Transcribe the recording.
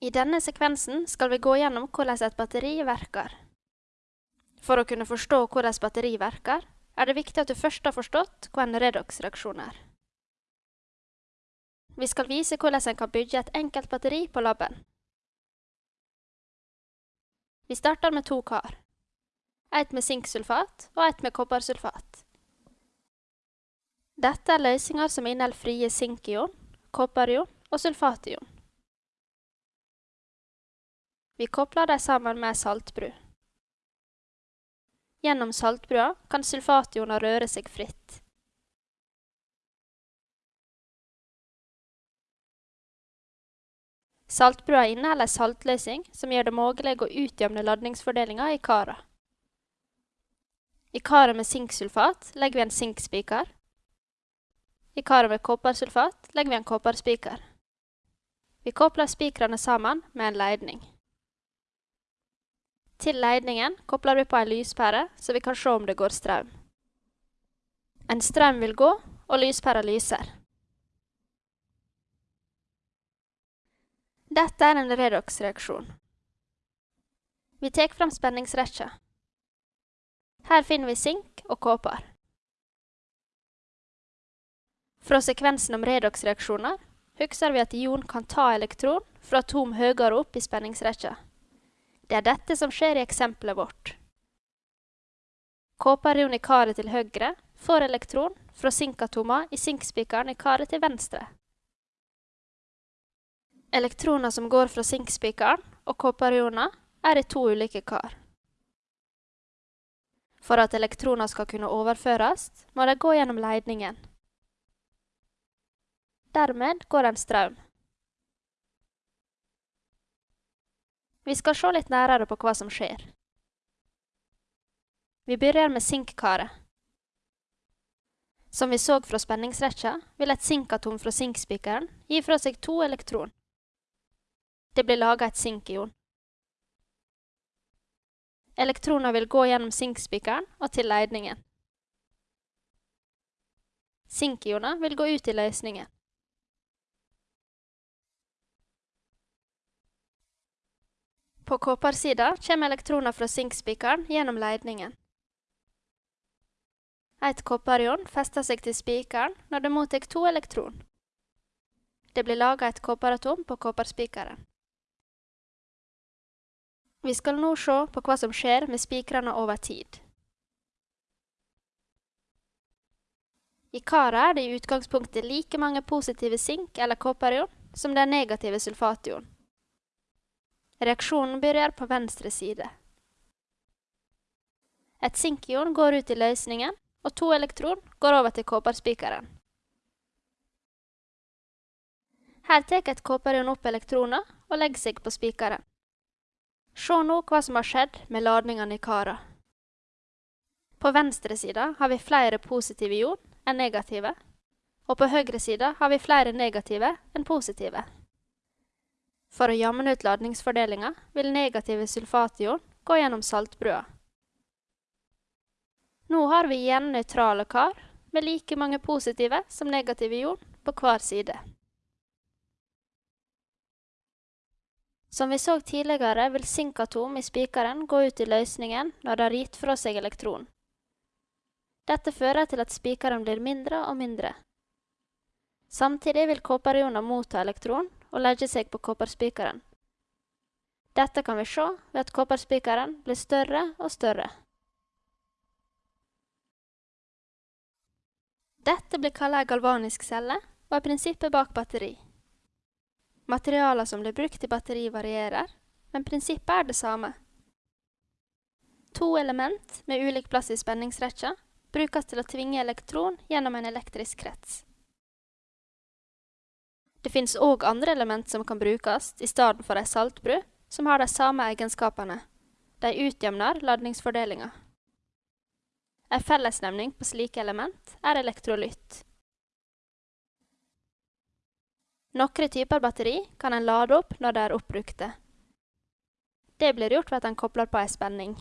I denne sekvensen skal vi gå gjennom hvordan et batteri verker. For å kunne forstå hvordan batteri verker, er det viktig at du først har forstått hva en redox-reaksjon er. Vi skal vise hvordan en kan bygge et enkelt batteri på laben. Vi starter med to kar. Et med sinksulfat og et med kobbersulfat. Dette er løsninger som inneholder frie sinkion, kopperion og sulfation. Vi kobler dem sammen med saltbru. Gjennom saltbrua kan sulfationer røre seg fritt. Saltbrua inneholder saltløsing som gjør det mulig å utjevne ladningsfordelinga i kara. I karet med sinksulfat legger vi en sinkspiker. I karet med koppersulfat legger vi en kopperspiker. Vi kobler spikrene sammen med en leidning. Til leidningen kobler vi på en lyspære, så vi kan se om det går strøm. En strøm vil gå, og lyspæra lyser. Dette er en redox-reaksjon. Vi tar fram spenningsrekka. Her finner vi sink og kåper. Fra sekvensen om redox-reaksjoner husker vi at ion kan ta elektron fra atom høyere opp i spenningsrekka. Det er dette som skjer i eksempelet vårt. Kåperion i karet til høyre får elektron fra sinkatomer i sinkspikeren i karet til venstre. Elektroner som går fra sinkspikeren og kåperioner, er i to ulike kar. For at elektroner skal kunne overføres, må de gå gjennom leidningen. Dermed går en strøm. Vi skal se litt nærere på hva som skjer. Vi begynner med sinkkaret. Som vi så fra spenningsrekka, vil et sinkatom fra sinkspikeren gi fra seg to elektron. Det blir laga et sinkion. Elektroner vil gå gjennom sinkspikeren og til leidningen. Sinkioner vil gå ut i løsningen. På kopparsida kommer elektroner fra sinkspikeren gjennom leidningen. Et kopperion fester seg til spikeren når det mottar to elektron. Det blir laga et kopperatom på kopperspikeren. Vi skal nå se på hva som skjer med spikrene over tid. I karet er det i utgangspunktet like mange positive sink- eller kopperion som det er negative sulfation. Reaksjonen begynner på venstre side. Et sinkion går ut i løsningen, og to elektron går over til kåperspikeren. Her tar et kåperion opp elektroner og legger seg på spikeren. Se nå hva som har skjedd med ladningene i kara. På venstre side har vi flere positive ion enn negative, og på høyre side har vi flere negative enn positive. For å jamne ut ladningsfordelinga vil negative sulfation gå gjennom saltbrua. Nå har vi igjen nøytrale kar med like mange positive som negative ion på hver side. Som vi så tidligere, vil sinkatom i spikeren gå ut i løsningen når det har gitt fra seg elektron. Dette fører til at spikeren blir mindre og mindre. Samtidig vil kåperioner motta elektron og legge seg på kopperspikeren. Dette kan vi se ved at kopperspikeren blir større og større. Dette blir kalt ei galvanisk celle, og er prinsippet bak batteri. Materialer som blir brukt i batteri varierer, men prinsippet er det samme. To element med ulik plass i spenningsrekka brukes til å tvinge elektron gjennom en elektrisk krets. Det finnes òg andre element som kan brukes i stedet for ei saltbru, som har de samme egenskapene. De utjevner ladningsfordelinga. En fellesnevning på slike element er elektrolytt. Noen typer batteri kan en lade opp når de er oppbrukte. Det blir gjort ved at en kobler på ei spenning.